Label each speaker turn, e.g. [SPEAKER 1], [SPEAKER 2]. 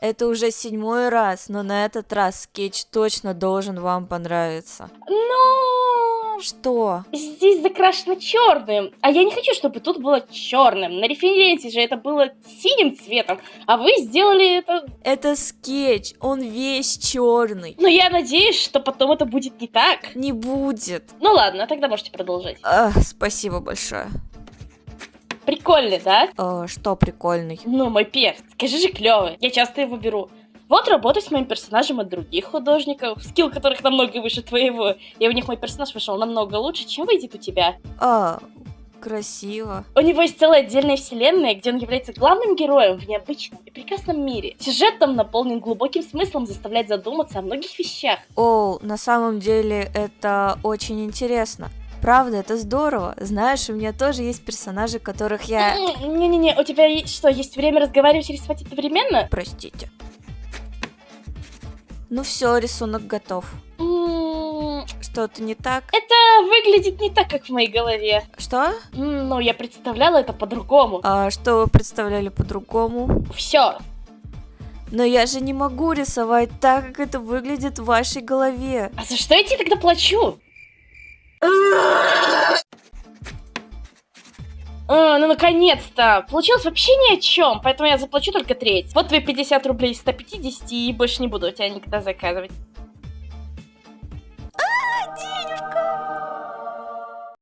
[SPEAKER 1] Это уже седьмой раз, но на этот раз скетч точно должен вам понравиться.
[SPEAKER 2] Ну,
[SPEAKER 1] Что?
[SPEAKER 2] здесь закрашено черным, а я не хочу, чтобы тут было черным. На референсе же это было синим цветом, а вы сделали это...
[SPEAKER 1] Это скетч, он весь черный.
[SPEAKER 2] Но я надеюсь, что потом это будет не так.
[SPEAKER 1] Не будет.
[SPEAKER 2] Ну ладно, тогда можете продолжать.
[SPEAKER 1] Ах, спасибо большое.
[SPEAKER 2] Прикольный, да?
[SPEAKER 1] Э, что прикольный?
[SPEAKER 2] Ну, мой перс, скажи же клевый. Я часто его беру. Вот работаю с моим персонажем от других художников, скилл которых намного выше твоего. И у них мой персонаж вышел намного лучше, чем выйдет у тебя.
[SPEAKER 1] А, красиво.
[SPEAKER 2] У него есть целая отдельная вселенная, где он является главным героем в необычном и прекрасном мире. Сюжет там наполнен глубоким смыслом, заставляет задуматься о многих вещах.
[SPEAKER 1] О, на самом деле это очень интересно. Правда, это здорово. Знаешь, у меня тоже есть персонажи, которых я...
[SPEAKER 2] М, Не-не-не, у тебя что, есть время разговаривать и рисовать одновременно?
[SPEAKER 1] Простите. Ну все, рисунок готов.
[SPEAKER 2] М,
[SPEAKER 1] Что-то не так?
[SPEAKER 2] Это выглядит не так, как в моей голове.
[SPEAKER 1] Что?
[SPEAKER 2] Ну, я представляла это по-другому.
[SPEAKER 1] А что вы представляли по-другому?
[SPEAKER 2] Все.
[SPEAKER 1] Но я же не могу рисовать так, как это выглядит в вашей голове.
[SPEAKER 2] А за что я тебе тогда плачу? А, ну наконец-то! Получилось вообще ни о чем, поэтому я заплачу только треть. Вот твои 50 рублей из 150 и больше не буду у тебя никогда заказывать.